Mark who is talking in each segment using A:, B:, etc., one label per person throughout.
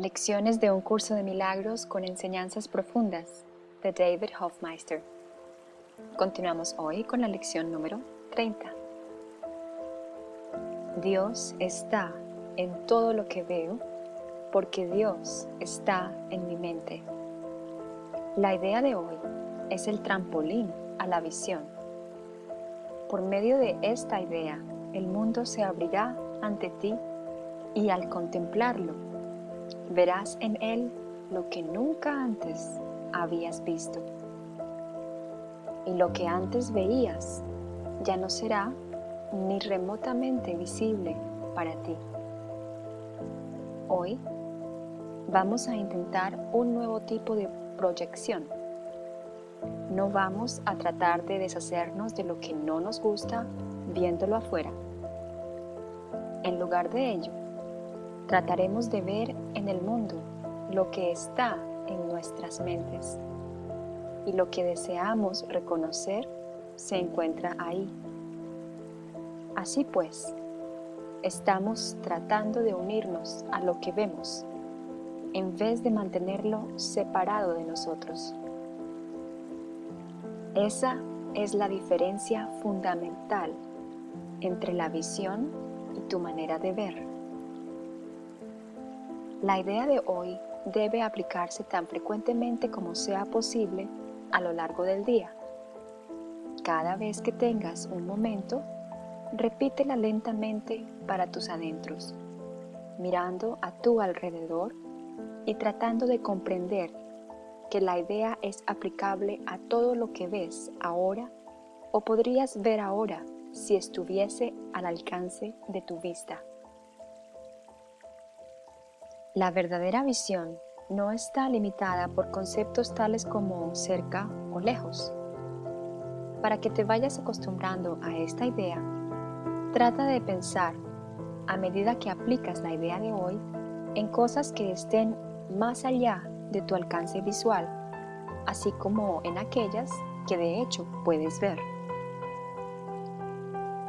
A: Lecciones de un curso de milagros con enseñanzas profundas de David Hofmeister. Continuamos hoy con la lección número 30. Dios está en todo lo que veo porque Dios está en mi mente. La idea de hoy es el trampolín a la visión. Por medio de esta idea, el mundo se abrirá ante ti y al contemplarlo, verás en él lo que nunca antes habías visto. Y lo que antes veías ya no será ni remotamente visible para ti. Hoy vamos a intentar un nuevo tipo de proyección. No vamos a tratar de deshacernos de lo que no nos gusta viéndolo afuera. En lugar de ello, trataremos de ver en el mundo lo que está en nuestras mentes y lo que deseamos reconocer se encuentra ahí. Así pues, estamos tratando de unirnos a lo que vemos en vez de mantenerlo separado de nosotros. Esa es la diferencia fundamental entre la visión y tu manera de ver. La idea de hoy debe aplicarse tan frecuentemente como sea posible a lo largo del día. Cada vez que tengas un momento, repítela lentamente para tus adentros, mirando a tu alrededor y tratando de comprender que la idea es aplicable a todo lo que ves ahora o podrías ver ahora si estuviese al alcance de tu vista. La verdadera visión no está limitada por conceptos tales como cerca o lejos. Para que te vayas acostumbrando a esta idea, trata de pensar, a medida que aplicas la idea de hoy, en cosas que estén más allá de tu alcance visual, así como en aquellas que de hecho puedes ver.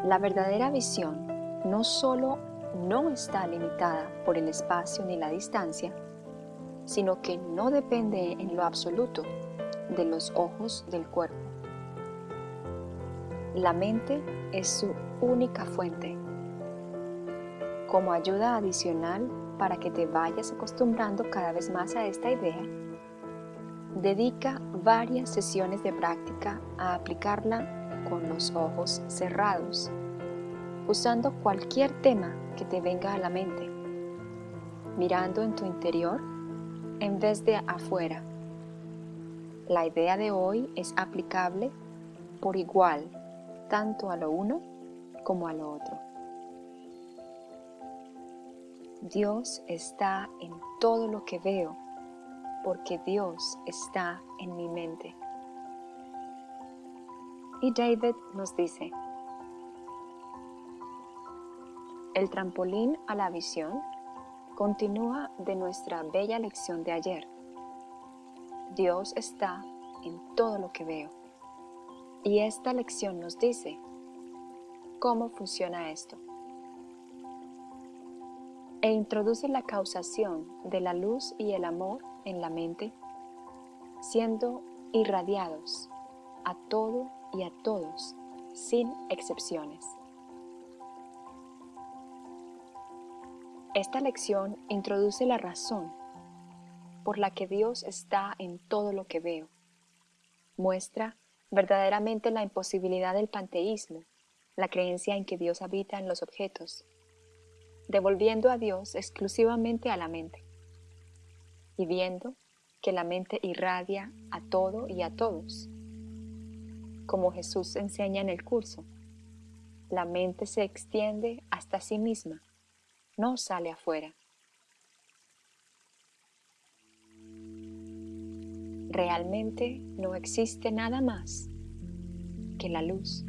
A: La verdadera visión no solo no está limitada por el espacio ni la distancia, sino que no depende en lo absoluto de los ojos del cuerpo. La mente es su única fuente. Como ayuda adicional para que te vayas acostumbrando cada vez más a esta idea, dedica varias sesiones de práctica a aplicarla con los ojos cerrados usando cualquier tema que te venga a la mente, mirando en tu interior en vez de afuera. La idea de hoy es aplicable por igual tanto a lo uno como a lo otro. Dios está en todo lo que veo porque Dios está en mi mente. Y David nos dice, El trampolín a la visión continúa de nuestra bella lección de ayer. Dios está en todo lo que veo. Y esta lección nos dice cómo funciona esto. E introduce la causación de la luz y el amor en la mente, siendo irradiados a todo y a todos, sin excepciones. Esta lección introduce la razón por la que Dios está en todo lo que veo. Muestra verdaderamente la imposibilidad del panteísmo, la creencia en que Dios habita en los objetos, devolviendo a Dios exclusivamente a la mente y viendo que la mente irradia a todo y a todos. Como Jesús enseña en el curso, la mente se extiende hasta sí misma no sale afuera. Realmente no existe nada más que la luz.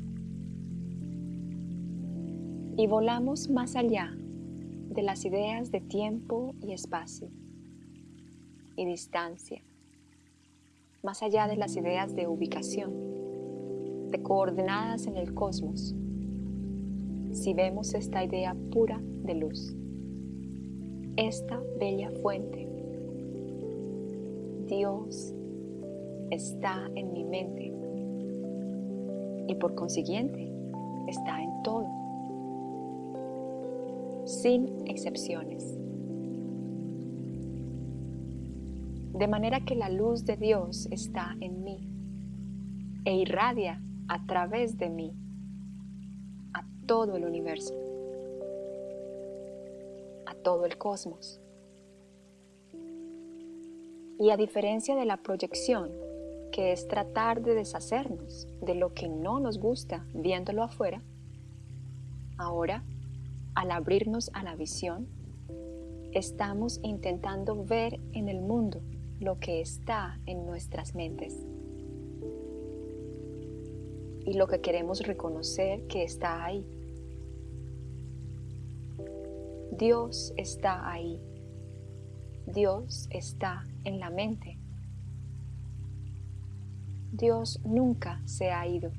A: Y volamos más allá de las ideas de tiempo y espacio y distancia, más allá de las ideas de ubicación, de coordenadas en el cosmos, si vemos esta idea pura de luz esta bella fuente Dios está en mi mente y por consiguiente está en todo, sin excepciones. De manera que la luz de Dios está en mí e irradia a través de mí a todo el universo, a todo el cosmos. Y a diferencia de la proyección, que es tratar de deshacernos de lo que no nos gusta viéndolo afuera, ahora, al abrirnos a la visión, estamos intentando ver en el mundo lo que está en nuestras mentes y lo que queremos reconocer que está ahí. Dios está ahí. Dios está en la mente. Dios nunca se ha ido.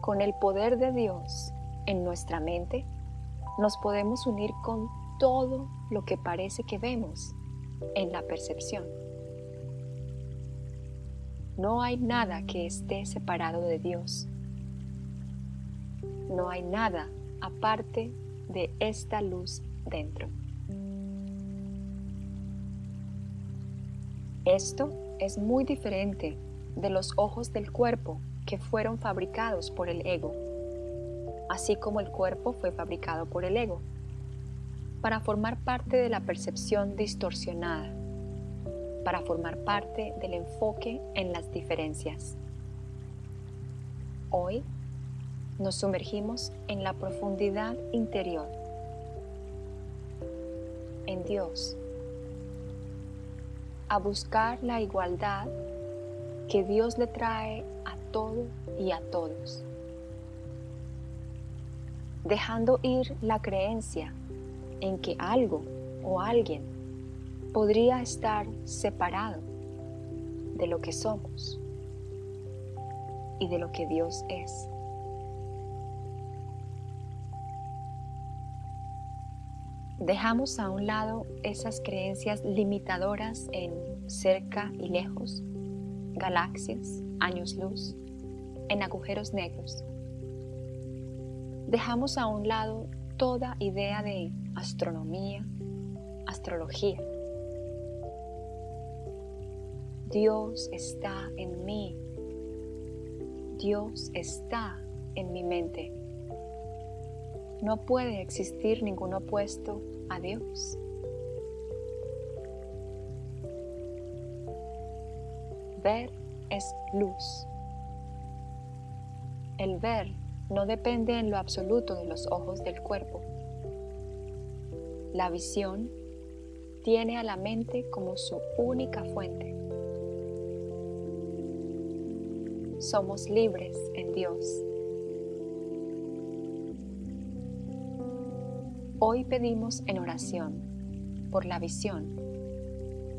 A: Con el poder de Dios en nuestra mente, nos podemos unir con todo lo que parece que vemos en la percepción. No hay nada que esté separado de Dios. No hay nada aparte de esta luz dentro. Esto es muy diferente de los ojos del cuerpo que fueron fabricados por el ego, así como el cuerpo fue fabricado por el ego, para formar parte de la percepción distorsionada para formar parte del enfoque en las diferencias. Hoy nos sumergimos en la profundidad interior, en Dios, a buscar la igualdad que Dios le trae a todo y a todos, dejando ir la creencia en que algo o alguien podría estar separado de lo que somos y de lo que Dios es. Dejamos a un lado esas creencias limitadoras en cerca y lejos, galaxias, años luz, en agujeros negros. Dejamos a un lado toda idea de astronomía, astrología, Dios está en mí. Dios está en mi mente. No puede existir ningún opuesto a Dios. Ver es luz. El ver no depende en lo absoluto de los ojos del cuerpo. La visión tiene a la mente como su única fuente. somos libres en Dios. Hoy pedimos en oración por la visión,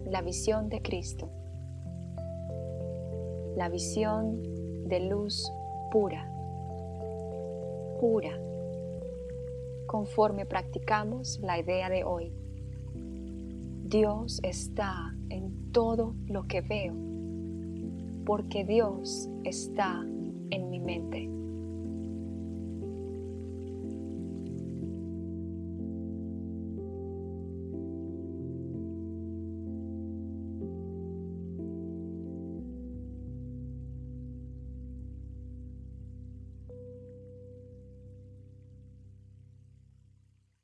A: la visión de Cristo, la visión de luz pura, pura, conforme practicamos la idea de hoy. Dios está en todo lo que veo porque Dios está en mi mente.